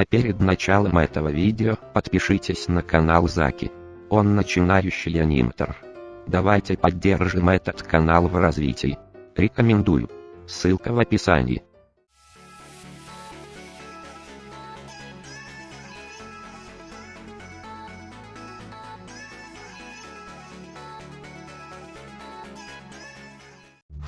А перед началом этого видео подпишитесь на канал Заки. Он начинающий аниматор. Давайте поддержим этот канал в развитии. Рекомендую. Ссылка в описании.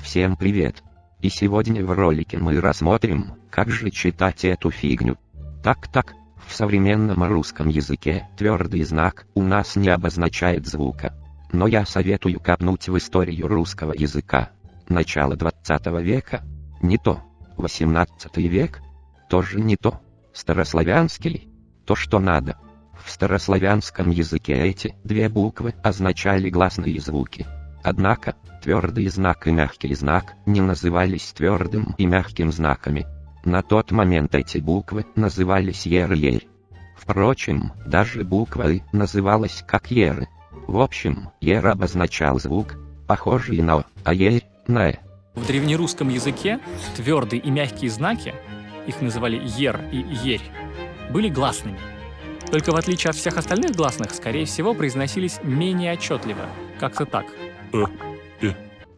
Всем привет! И сегодня в ролике мы рассмотрим, как же читать эту фигню. Так-так, в современном русском языке твердый знак у нас не обозначает звука. Но я советую копнуть в историю русского языка. Начало 20 века? Не то. 18 век? Тоже не то. Старославянский? То, что надо. В старославянском языке эти две буквы означали гласные звуки. Однако, твердый знак и мягкий знак не назывались твердым и мягким знаками. На тот момент эти буквы назывались ер и ерь. Впрочем, даже буква «и» называлась как еры. В общем, ер обозначал звук, похожий на «о», а ерь — на «э». В древнерусском языке твердые и мягкие знаки, их называли ер и ерь, были гласными. Только в отличие от всех остальных гласных, скорее всего, произносились менее отчетливо, как-то так. Э, э.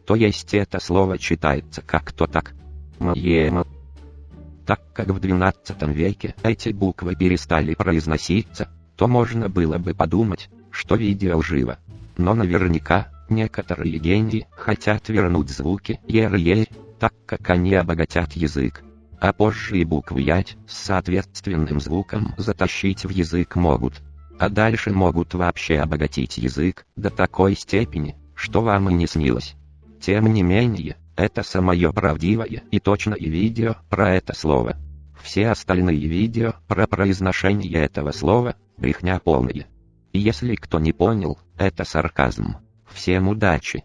То есть это слово читается как-то так. Мое Так как в 12 веке эти буквы перестали произноситься, то можно было бы подумать, что видео лживо. Но наверняка, некоторые гении хотят вернуть звуки ер-ер, так как они обогатят язык. А позже и букву ять с соответственным звуком затащить в язык могут. А дальше могут вообще обогатить язык до такой степени, что вам и не снилось. Тем не менее, это самое правдивое и точное видео про это слово. Все остальные видео про произношение этого слова – брехня полная. Если кто не понял, это сарказм. Всем удачи!